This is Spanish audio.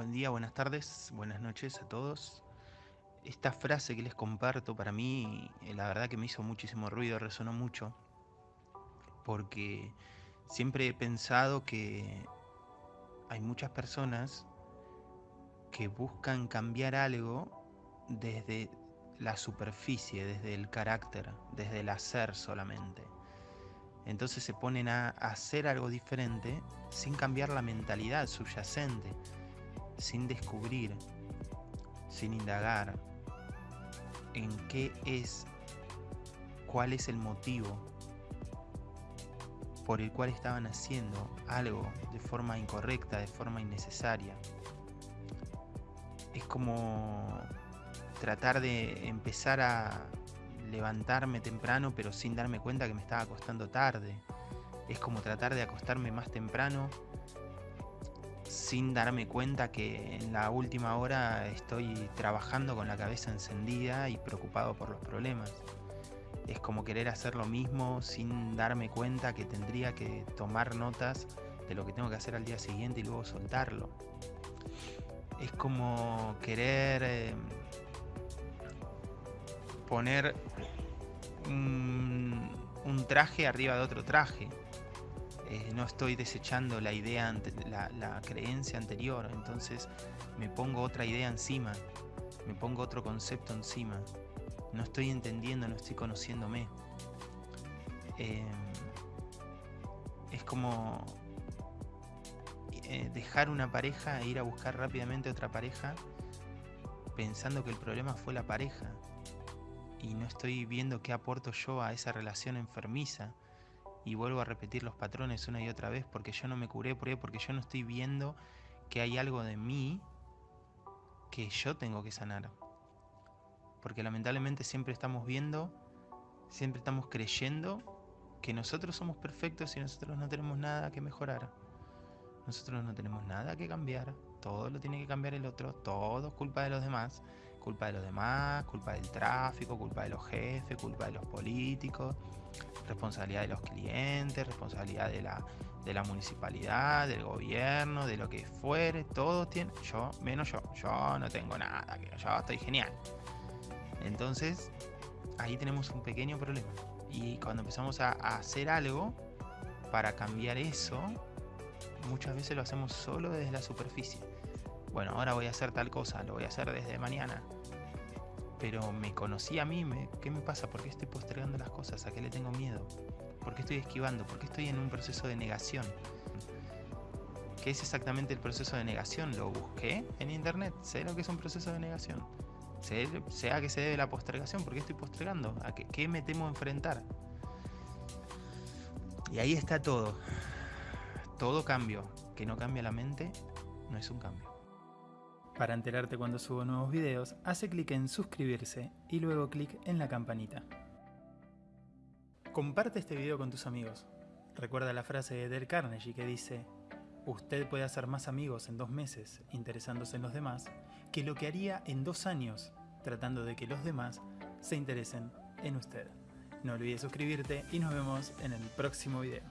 Buen día, buenas tardes, buenas noches a todos. Esta frase que les comparto para mí, eh, la verdad que me hizo muchísimo ruido, resonó mucho, porque siempre he pensado que hay muchas personas que buscan cambiar algo desde la superficie, desde el carácter, desde el hacer solamente. Entonces se ponen a hacer algo diferente sin cambiar la mentalidad subyacente sin descubrir, sin indagar en qué es, cuál es el motivo por el cual estaban haciendo algo de forma incorrecta, de forma innecesaria. Es como tratar de empezar a levantarme temprano pero sin darme cuenta que me estaba acostando tarde. Es como tratar de acostarme más temprano sin darme cuenta que en la última hora estoy trabajando con la cabeza encendida y preocupado por los problemas. Es como querer hacer lo mismo sin darme cuenta que tendría que tomar notas de lo que tengo que hacer al día siguiente y luego soltarlo. Es como querer eh, poner un traje arriba de otro traje eh, no estoy desechando la idea, la, creencia anterior, entonces me pongo otra idea encima, me pongo otro concepto encima. No estoy entendiendo, no estoy conociéndome. Em, es como eh, dejar una pareja e ir a buscar rápidamente otra pareja pensando que el problema fue la pareja y no estoy viendo qué aporto yo a esa relación enfermiza y vuelvo a repetir los patrones una y otra vez porque yo no me curé, ¿por Porque yo no estoy viendo que hay algo de mí que yo tengo que sanar. Porque lamentablemente siempre estamos viendo, siempre estamos creyendo que nosotros somos perfectos y nosotros no tenemos nada que mejorar. Nosotros no tenemos nada que cambiar. Todo lo tiene que cambiar el otro. Todo es culpa de los demás. Culpa de los demás, culpa del tráfico, culpa de los jefes, culpa de los políticos responsabilidad de los clientes, responsabilidad de la, de la municipalidad, del gobierno, de lo que fuere, todos tienen, yo, menos yo, yo no tengo nada, yo estoy genial. Entonces, ahí tenemos un pequeño problema. Y cuando empezamos a, a hacer algo para cambiar eso, muchas veces lo hacemos solo desde la superficie. Bueno, ahora voy a hacer tal cosa, lo voy a hacer desde mañana pero me conocí a mí, me, ¿qué me pasa? ¿Por qué estoy postergando las cosas? ¿A qué le tengo miedo? ¿Por qué estoy esquivando? ¿Por qué estoy en un proceso de negación? ¿Qué es exactamente el proceso de negación? Lo busqué en internet, sé lo que es un proceso de negación. Sé, a qué se debe la postergación, ¿por qué estoy postergando? ¿A qué, qué me temo enfrentar? Y ahí está todo. Todo cambio. Que no cambia la mente, no es un cambio. Para enterarte cuando subo nuevos videos, hace clic en suscribirse y luego clic en la campanita. Comparte este video con tus amigos. Recuerda la frase de Del Carnegie que dice Usted puede hacer más amigos en dos meses interesándose en los demás que lo que haría en dos años tratando de que los demás se interesen en usted. No olvides suscribirte y nos vemos en el próximo video.